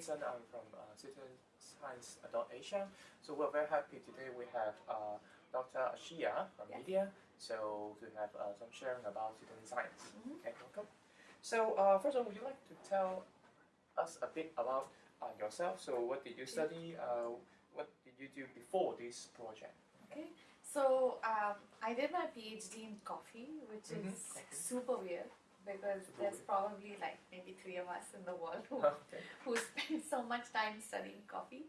Vincent. I'm from uh, Asia, So we're very happy today we have uh, Dr. Arshiya from Yes. media. So to have uh, some sharing about citizen science. Mhm. Okay, welcome. So uh, first of all, would you like to tell us a bit about uh, yourself? So what did you study? Uh, what did you do before this project? Okay, so um, I did my PhD in coffee, which Mhm. is super weird because there's probably like maybe three of us in the world who, okay. who spend so much time studying coffee.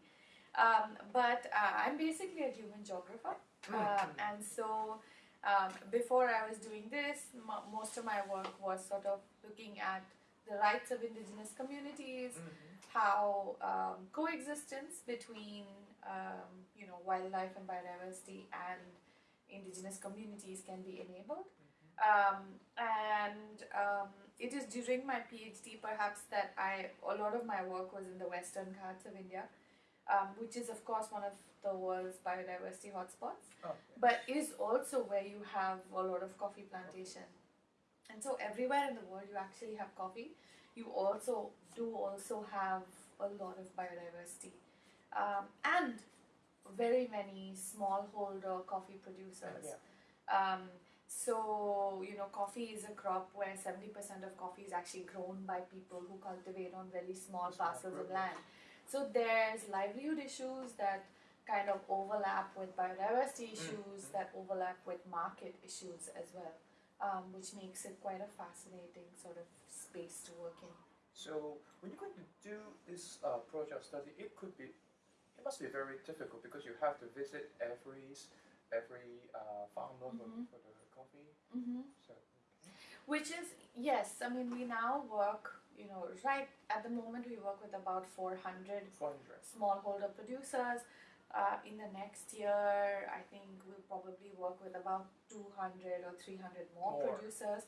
Um, but uh, I'm basically a human geographer, Mm. and so um, before I was doing this, mo most of my work was sort of looking at the rights of indigenous communities, Mhm. how um, coexistence between um, you know wildlife and biodiversity and indigenous communities can be enabled. Um, and um, it is during my PhD perhaps that I a lot of my work was in the Western Ghats of India, um, which is of course one of the world's biodiversity hotspots Oh, but is also where you have a lot of coffee plantation. And so everywhere in the world you actually have coffee. You also do also have a lot of biodiversity um, and very many smallholder coffee producers. yeah. Um, so you know, coffee is a crop where seventy percent of coffee is actually grown by people who cultivate on very small parcels of land. So there's livelihood issues that kind of overlap with biodiversity issues mm. that overlap with market issues as well, um, which makes it quite a fascinating sort of space to work in. So when you're going to do this uh, project study, it could be, it must be very difficult because you have to visit every every uh, farmer for, Mhm. for the coffee. Mm-hmm. So Which is yes, I mean we now work, you know, right at the moment we work with about 400 four hundred. smallholder producers. Uh, in the next year, I think we'll probably work with about 200 or 300 more, More. producers.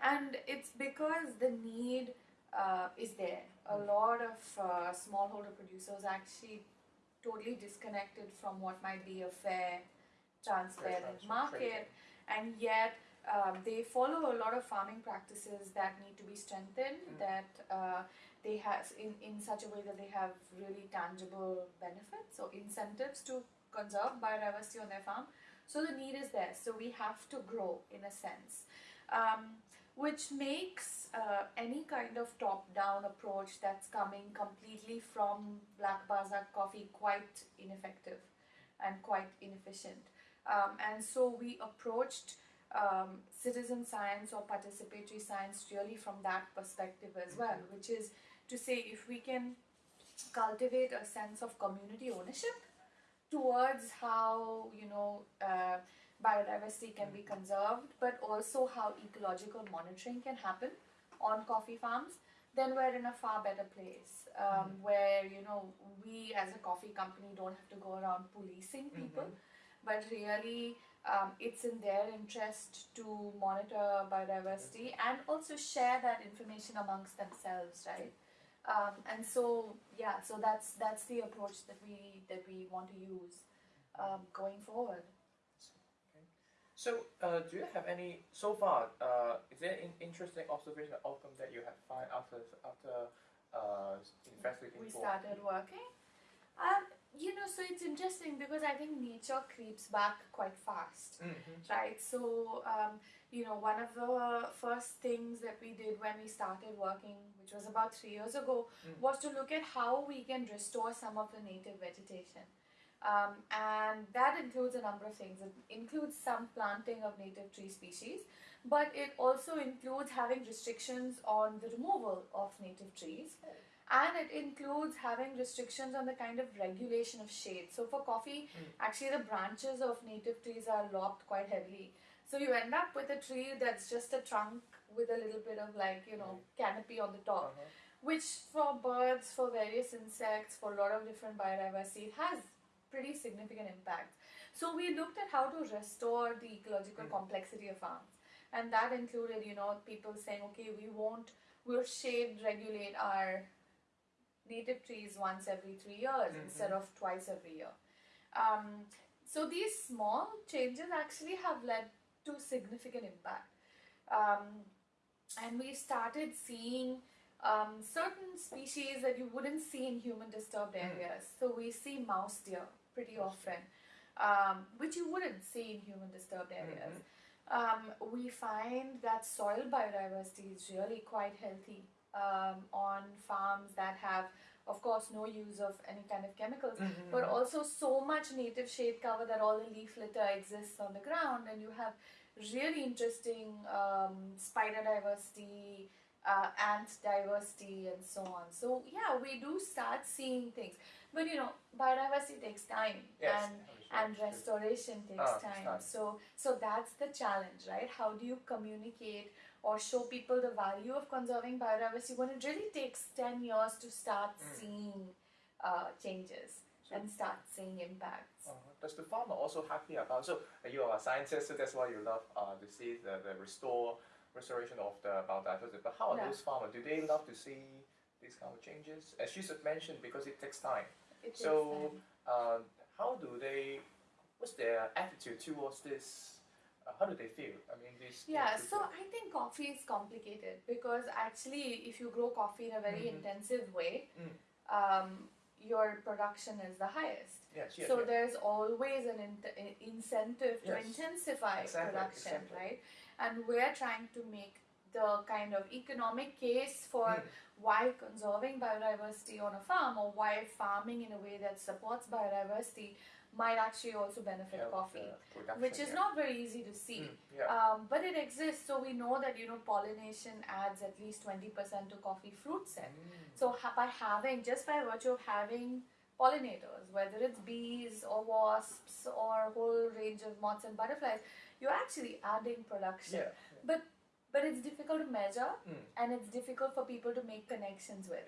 And it's because the need uh, is there. A Mm. lot of uh, smallholder producers actually totally disconnected from what might be a fair, transparent transfer, market, and yet um, they follow a lot of farming practices that need to be strengthened Mm. that uh, they have in, in such a way that they have really tangible benefits. Or incentives to conserve biodiversity on their farm. So the need is there. So we have to grow in a sense. Um, which makes uh, any kind of top-down approach that's coming completely from Black Baza coffee quite ineffective and quite inefficient um, and so we approached um, citizen science or participatory science really from that perspective as well, which is to say if we can cultivate a sense of community ownership towards how you know uh, biodiversity can be conserved, but also how ecological monitoring can happen on coffee farms, then we're in a far better place. Um, where you know we as a coffee company don't have to go around policing people but really um, it's in their interest to monitor biodiversity and also share that information amongst themselves right um, and so yeah so that's that's the approach that we that we want to use um, going forward Okay. So uh, do you have any so far? Uh, is there an interesting observation outcome that you have found after after uh, investigating we started working um, you know so it's interesting because i think nature creeps back quite fast Mhm. right so um, you know one of the first things that we did when we started working which was about three years ago Mm. was to look at how we can restore some of the native vegetation um, and that includes a number of things it includes some planting of native tree species but it also includes having restrictions on the removal of native trees and it includes having restrictions on the kind of regulation of shade so for coffee Mm. actually the branches of native trees are lopped quite heavily so you end up with a tree that's just a trunk with a little bit of like you know canopy on the top Uh-huh. which for birds for various insects for a lot of different biodiversity it has pretty significant impact so we looked at how to restore the ecological Mm. complexity of farms and that included you know people saying okay we won't we'll shade regulate our native trees once every three years Mhm. instead of twice every year um, so these small changes actually have led to significant impact um, and we started seeing um, certain species that you wouldn't see in human disturbed Mm. areas. So we see mouse deer pretty often, um, which you wouldn't see in human disturbed areas. Um, we find that soil biodiversity is really quite healthy um, on farms that have, of course, no use of any kind of chemicals, Mhm, but mhm. also so much native shade cover that all the leaf litter exists on the ground, and you have really interesting um, spider diversity, uh, ant diversity, and so on. So yeah, we do start seeing things, but you know, biodiversity takes time, Yes, and Sure, and sure. restoration takes Ah, time. So so that's the challenge, right? How do you communicate or show people the value of conserving biodiversity when it really takes ten years to start Mm. seeing uh, changes and start seeing impacts? Uh, does the farmer also happy about? So uh, you are a scientist, so that's why you love uh, to see the, the restore restoration of the biodiversity. But how are Yeah. those farmers? Do they love to see these kind of changes? As you just mentioned, because it takes time. It takes So time. uh, how do they? What's their attitude towards this? Uh, how do they feel? I mean, this. Yeah, so I think coffee is complicated because actually, if you grow coffee in a very Mhm. intensive way, Mm. um, your production is the highest. yes, yes, so yes. there's always an in- in- incentive to intensify Exactly, production, exactly. right? And we're trying to make the kind of economic case for Mm. why conserving biodiversity on a farm or why farming in a way that supports biodiversity might actually also benefit Help coffee, the which is yeah. not very easy to see. Mm, yeah. Um, but it exists, so we know that you know pollination adds at least twenty percent to coffee fruit set. Mm. So ha- by having, just by virtue of having pollinators, whether it's bees or wasps or a whole range of moths and butterflies, you're actually adding production. yeah. But it's difficult to measure Mm. and it's difficult for people to make connections with.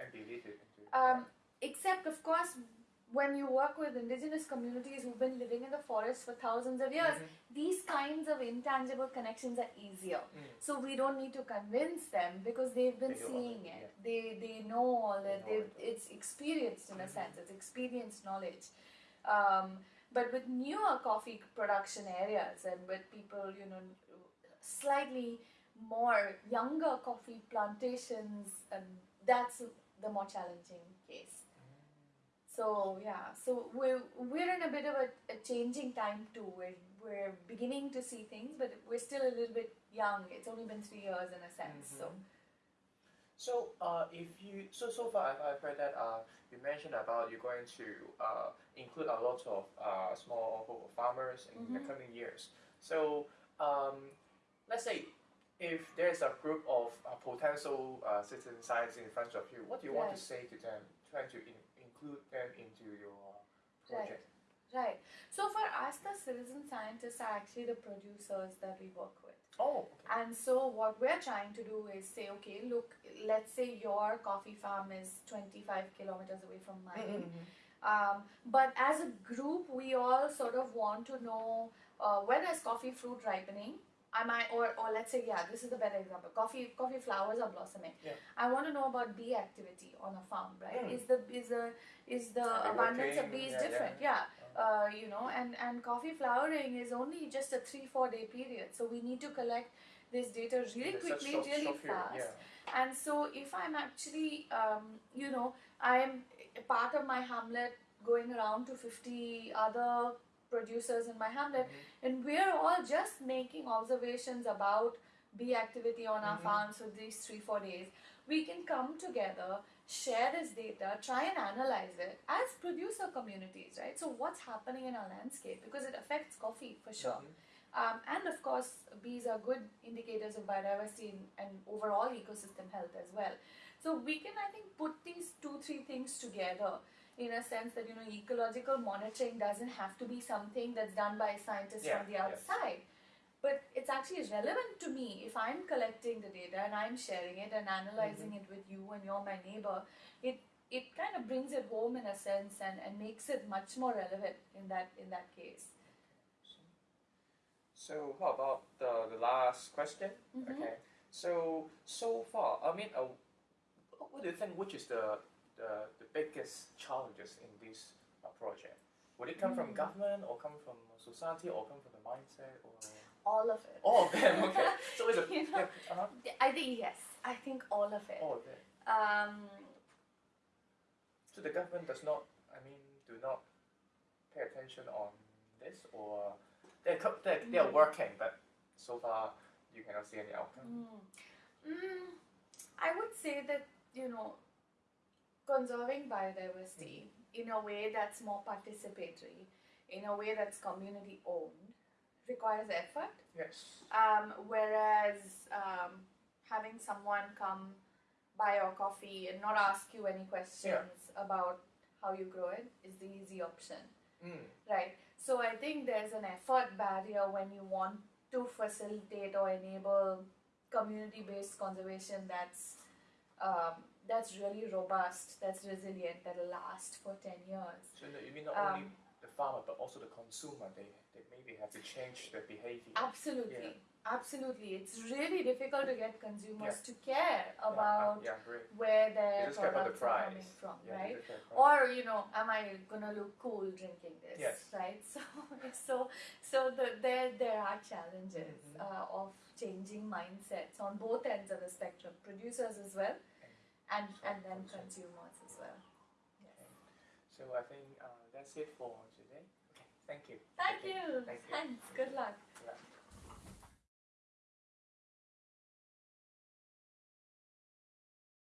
Um, except, of course, when you work with indigenous communities who've been living in the forest for thousands of years, Mhm. these kinds of intangible connections are easier. Mm. So we don't need to convince them because they've been They seeing it. They they know all They know it. it's experienced in a Mhm. sense. It's experienced knowledge. Um, but with newer coffee production areas and with people, you know, slightly more younger coffee plantations, and that's the more challenging case. So yeah, so we're we're in a bit of a, a changing time too. We're we're beginning to see things, but we're still a little bit young. It's only been three years in a sense. So Mhm. So uh, if you so so far I've, I've heard that uh, you mentioned about you're going to uh, include a lot of uh, small farmers in the Mhm. coming years. So um, let's say if there's a group of uh, potential uh, citizen scientists in front of you, what do you want to say to them, trying to in, include them into your project? right. So for us, the citizen scientists are actually the producers that we work with. Oh, okay. And so what we're trying to do is say, okay, look, let's say your coffee farm is 25 kilometers away from mine. Mhm. Um, but as a group, we all sort of want to know uh, when is coffee fruit ripening. I might, or, or let's say, yeah, this is a better example. Coffee coffee flowers are blossoming. Yeah. I want to know about bee activity on a farm, right? Mm. Is the is the is the abundance of bees Yeah, different? Yeah. Uh, you know, and and coffee flowering is only just a three four day period, so we need to collect this data really quickly, short- really short period, fast. Yeah. And so, if I'm actually, um, you know, I'm part of my hamlet going around to 50 other producers in my hamlet, Mhm. and we're all just making observations about bee activity on our Mhm. farms for these three, four days, we can come together, share this data, try and analyze it as producer communities, right? So, what's happening in our landscape because it affects coffee for sure. Mhm. Um, and of course, bees are good indicators of biodiversity and, and overall ecosystem health as well. So we can, I think, put these two, three things together in a sense that you know ecological monitoring doesn't have to be something that's done by scientists Yeah, from the outside. But it's actually relevant to me if I'm collecting the data and I'm sharing it and analyzing Mm-hmm. it with you and you're my neighbor. It it kind of brings it home in a sense and, and makes it much more relevant in that in that case. So how about the, the last question? Mhm. Okay. So so far, I mean, uh, what do you think? Which is the the, the biggest challenges in this uh, project? Would it come from Hmm. government, or come from society, or come from the mindset, or All of it. all of them? Okay. So it's a You know, yeah, uh-huh. I think yes. I think all of it. all of it. Um, So the government does not, I mean, do not pay attention on this, or they're they're, they're Mm. working, but so far you cannot see any outcome. Mm. Mm, I would say that you know, conserving biodiversity in a way that's more participatory, in a way that's community owned, requires effort. Yes. Um, whereas um, having someone come buy your coffee and not ask you any questions about how you grow it is the easy option. Mm. Right. So I think there's an effort barrier when you want to facilitate or enable community-based conservation that's um, that's really robust, that's resilient, that'll last for ten years. So no, you mean not Um, only the farmer but also the consumer? They they maybe have to change their behavior. Absolutely, absolutely. It's really difficult to get consumers to care Yeah, uh, about yeah, great. where their care about the products are coming from, Yeah, right? they just care about- or you know am i gonna look cool drinking this Yes. right so so so the, there there are challenges Mhm. uh, of changing mindsets on both ends of the spectrum producers as well and and then consumers. as well yes. So I think uh, that's it for today. Okay, thank you. thank Okay, you Thank you. thanks good luck